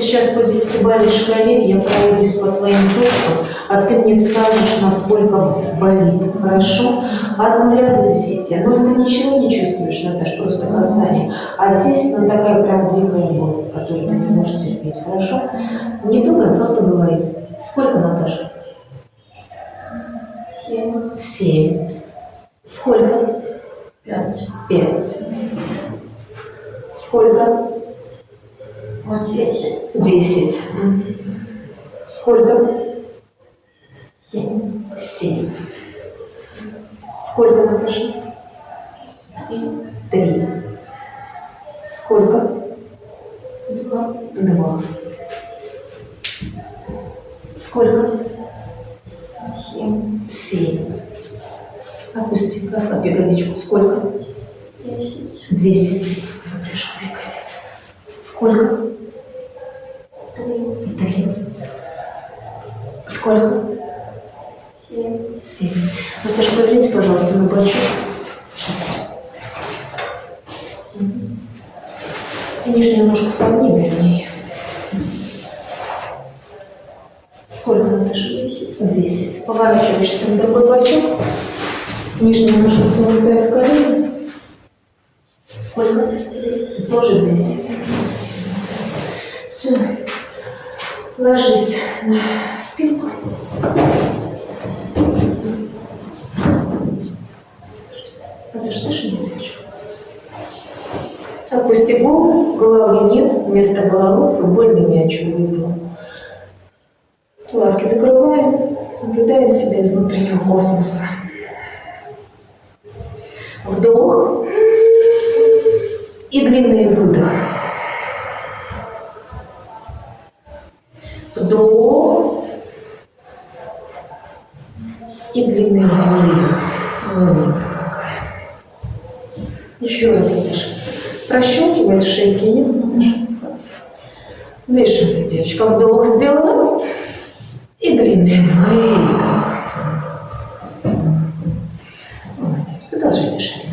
Сейчас по десятибалльной шкале я пройдусь по твоим точкам, а ты мне скажешь, насколько болит. Хорошо? От нуля до десяти. Ну, ты ничего не чувствуешь, Наташ, просто касание. А здесь, ну, такая прям дикая боль, которую ты не можешь терпеть. Хорошо? Не думай, просто говори. Сколько, Наташа? Семь. Семь. Сколько? Пять. Пять. Сколько? Десять. Десять. Сколько? Семь. Семь. Сколько, Наташа? Три. Три. Сколько? Два. Два. Сколько? Семь. Семь. Опусти, расслабь ягодичку. Сколько? Десять. Десять. Напряжен ягодиц. Сколько? Три. Сколько? Семь. Семь. Наташа, повернись, пожалуйста, на бочок. Сейчас. Нижнюю ножку согни, вернее. Сколько, Наташа? Десять. Десять. Поворачиваешься на другой бочок. Нижнюю ножку согнутая в колено. Сколько? Тоже десять. Все. Ложись на спинку. Наташа, дыши, нет, девочка. Опусти голову, головы нет, вместо головы футбольный мяч увидела. Глазки закрываем, наблюдаем себя из внутреннего космоса. Вдох и длинный выдох. Вдох и длинный выдох. Молодец какая. Еще раз дышишь. Прощелкивает в шейке, нет, Наташа? Дышим, девочка. Вдох сделала. И длинный выдох. Молодец. Продолжай дышать.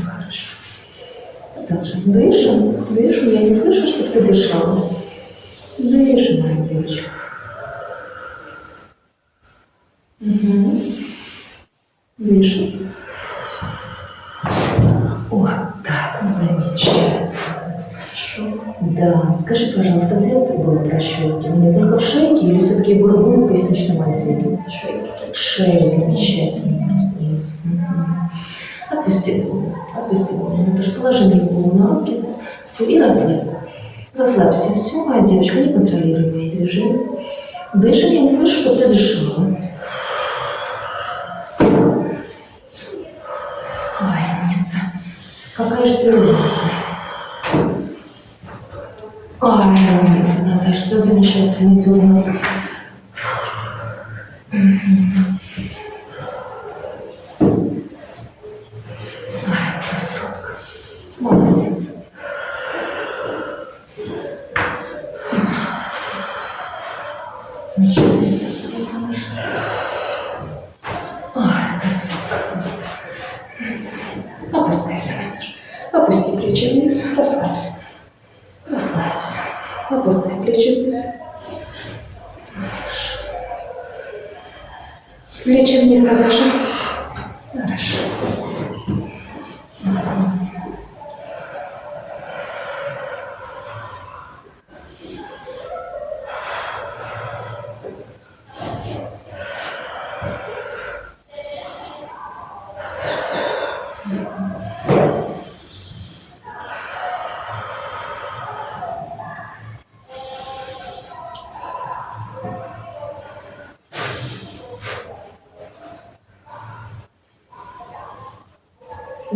Продолжай. Дышим. Дышим. Я не слышу, чтобы ты дышала. Дышим, моя девочка. Угу. Дышим. Вот так, замечательно. Хорошо. Да, скажи, пожалуйста, где это было прощелкивание? Только в шейке или все-таки грудном в поясничном отделе? Шейки. Шея замечательно просто есть. Мгм. Отпусти голову, отпусти голову. Же положи мне голову на руки. Все, и расслабь. Расслабься. Все, моя девочка, не контролируй мои движения. Дышим, я не слышу, что ты дышала. Ой, умница. Какая же ты умница. Ой, умница, Наташа, все замечательно делала. Ай,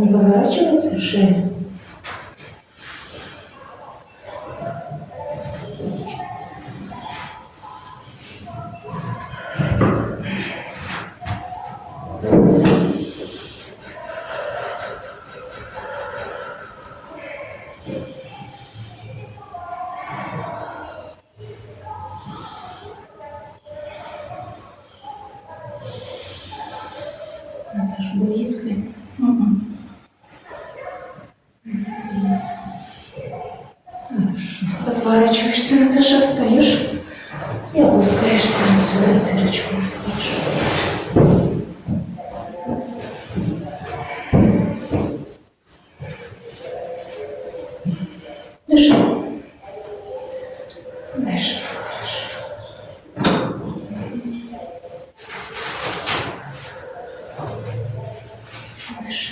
Не поворачивается шея? Наташа, боль есть Посворачиваешься, Наташа. Встаешь и опускаешься на свою дырочку. Хорошо. Дыши. Дыши. Хорошо. Дыши.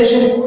Дыши.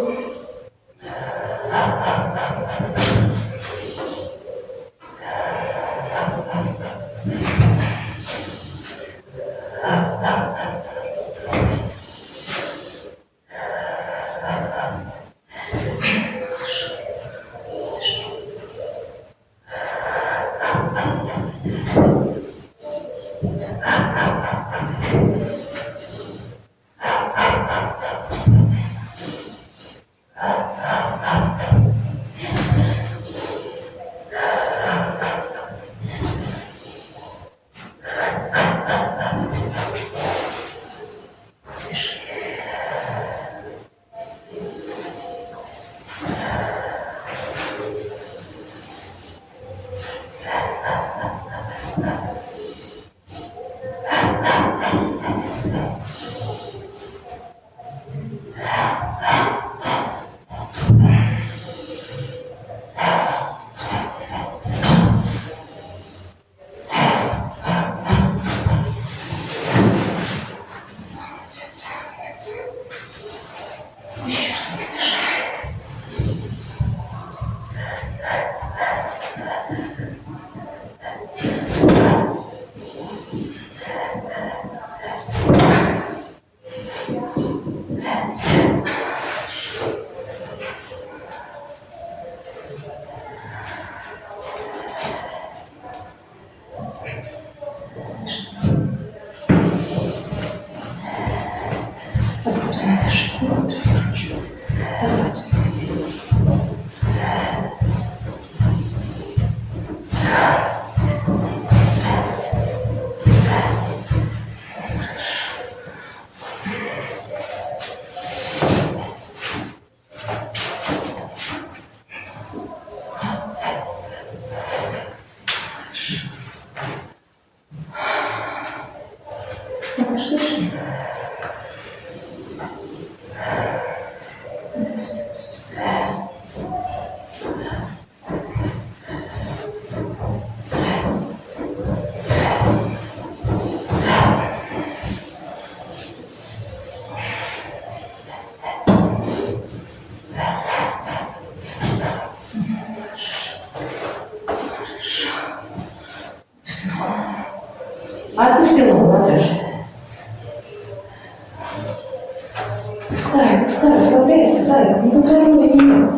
Пускай, расслабляйся, зайка, не контролируй меня.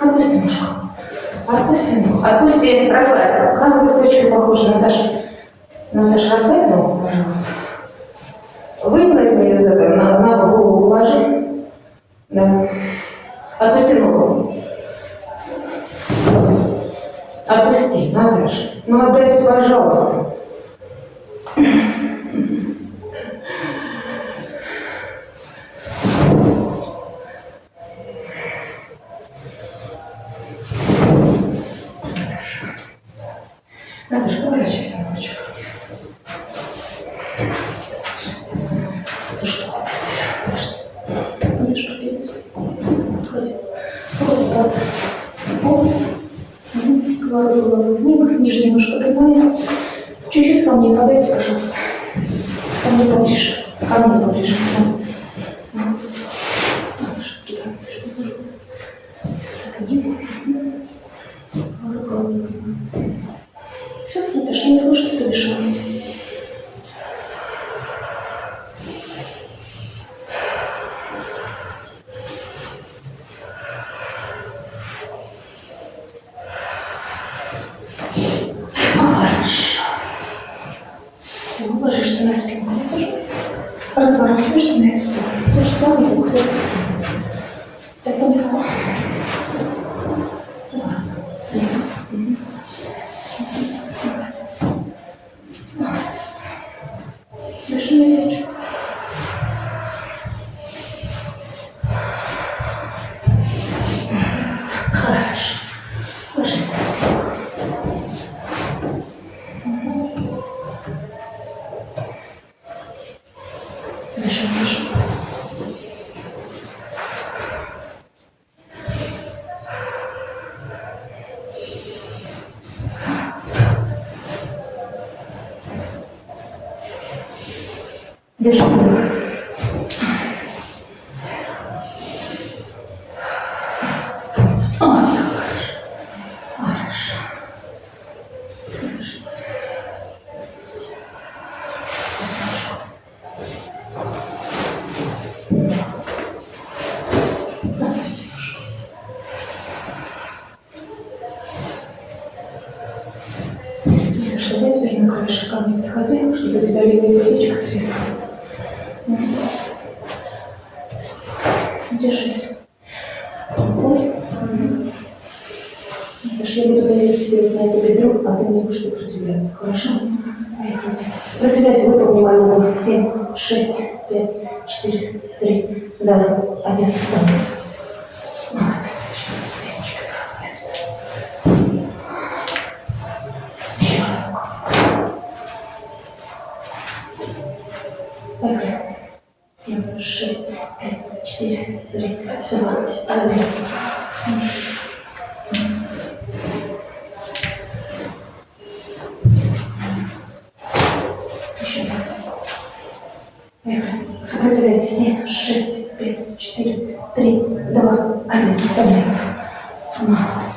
Отпусти ножку. Отпусти ногу. Отпусти, расслабь. Как листочка похожа, Наташа? Наташа, расслабь ногу, пожалуйста. Вынь мне язык, на, на голову положи. Да. Отпусти ногу. Отпусти, Наташа. Ну отдайся, пожалуйста. Победить. Ходи. Вот. Вот. Кладу голову в небо, нижняя ножка прямая. Чуть-чуть ко мне подайся, пожалуйста. Ко мне поближе. Ко мне поближе. четыре, три, два, один, молодец. Молодец, сейчас. Еще разок. Поехали. Семь, шесть, пять, четыре, три, два, один. Obraz. To ma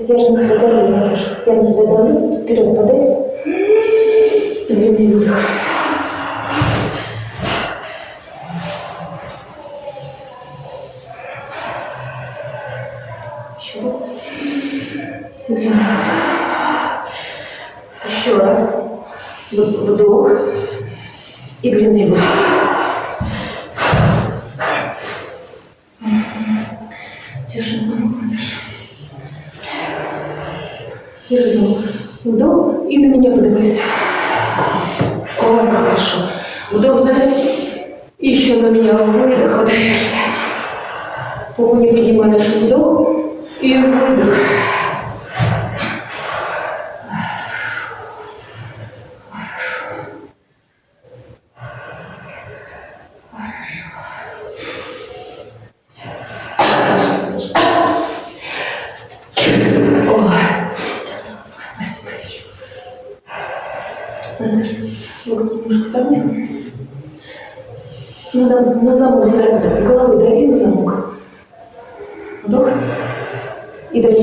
Отдайся. Я же на тебя давлю. Я на тебя давлю. Вперед подайся. Длинный выдох. Еще. Длинный. Еще раз. В- Вдох. И длинный выдох. Держи замок, Наташа. Держи замок. Вдох и на меня поднимайся. Ой, хорошо. Задай. Еще на меня выдох удаешься. Попу не поднимаешь. Вдох и выдох. Ой. Спасибо, девочка. Наташа, локти немножко согни. Надо на замок, за- головой дави на замок. Вдох. И дави.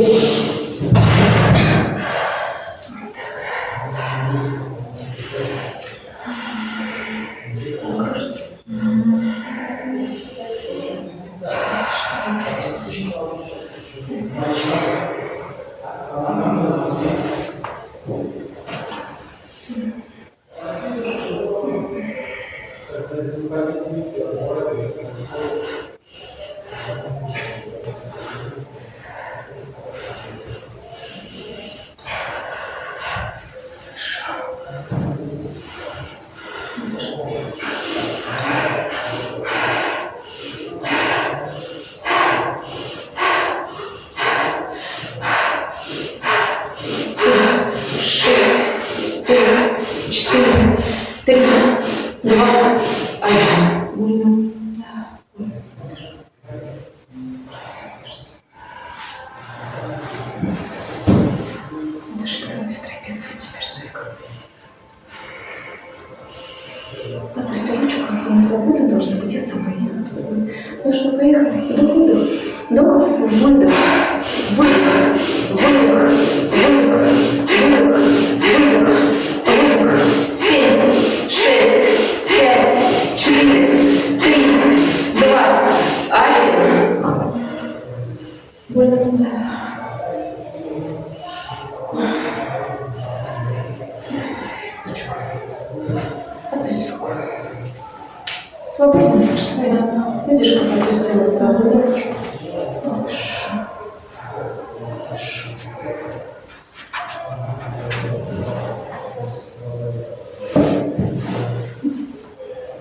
Так, кажется. семь, шесть, пять, четыре, три, два, один. Больно? Быстрее пицца теперь звук. Отпусти ручку, она свободна должна быть, я сама ее. Ну что, поехали. Вдох, выдох. Вдох. Выдох. Выдох.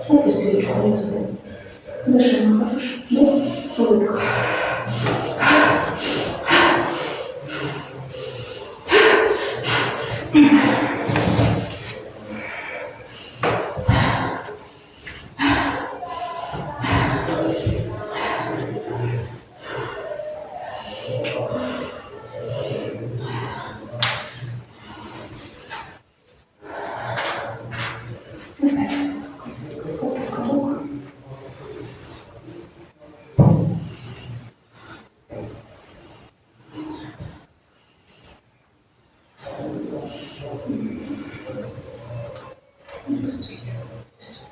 Отпусти ручку внизу, да? Дыши, мой хороший. industry.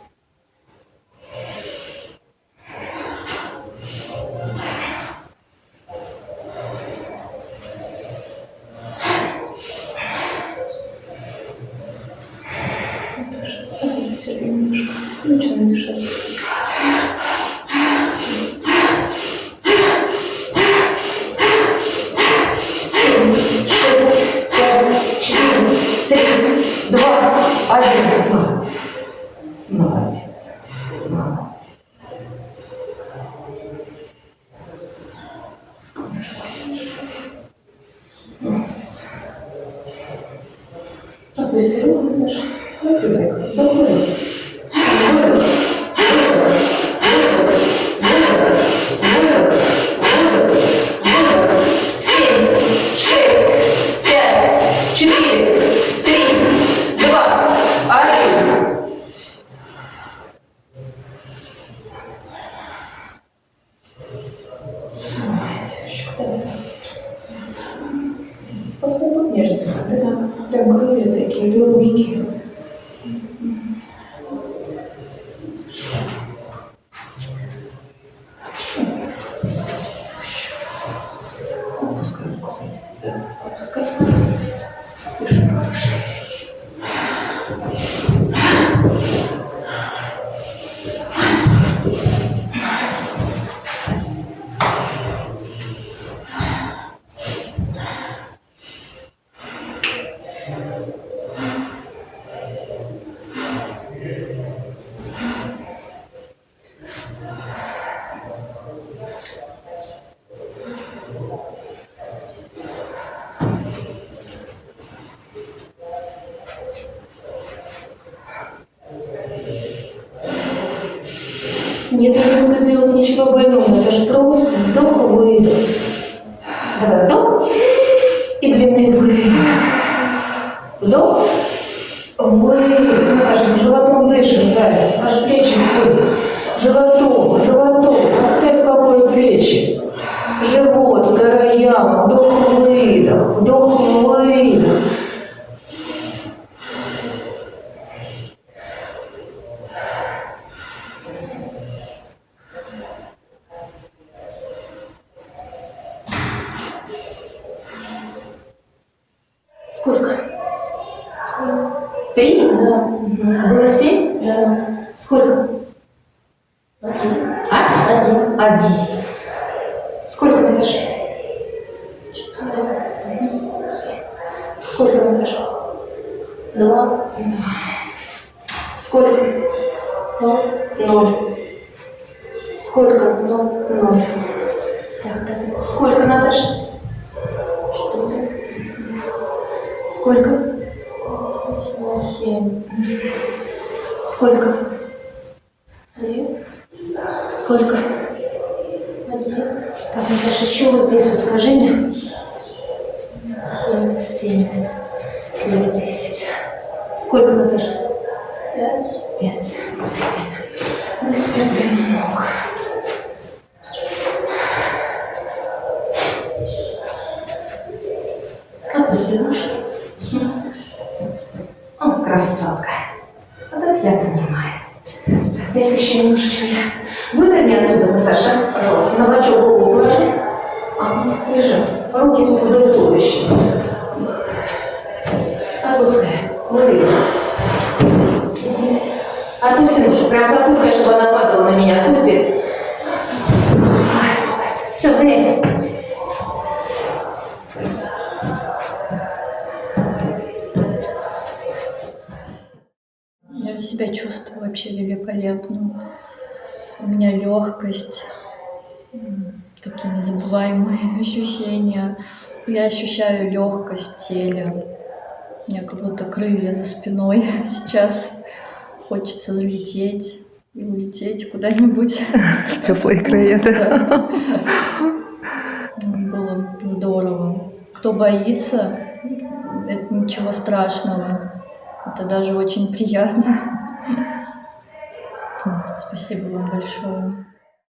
Нет, я не буду делать ничего больного. Это же просто вдох, выдох. Семь. Сколько? Три. Сколько? Один. Так, Наташа, еще вот здесь вот скажи мне. Прям отпускай, чтобы она падала на меня. Отпусти. Все, Грей. Я себя чувствую вообще великолепно. У меня легкость, такие незабываемые ощущения. Я ощущаю легкость в теле. У меня как будто крылья за спиной. Сейчас хочется взлететь и улететь куда-нибудь. В теплые края, да? Да. Было здорово. Кто боится, это ничего страшного. Это даже очень приятно. Спасибо вам большое.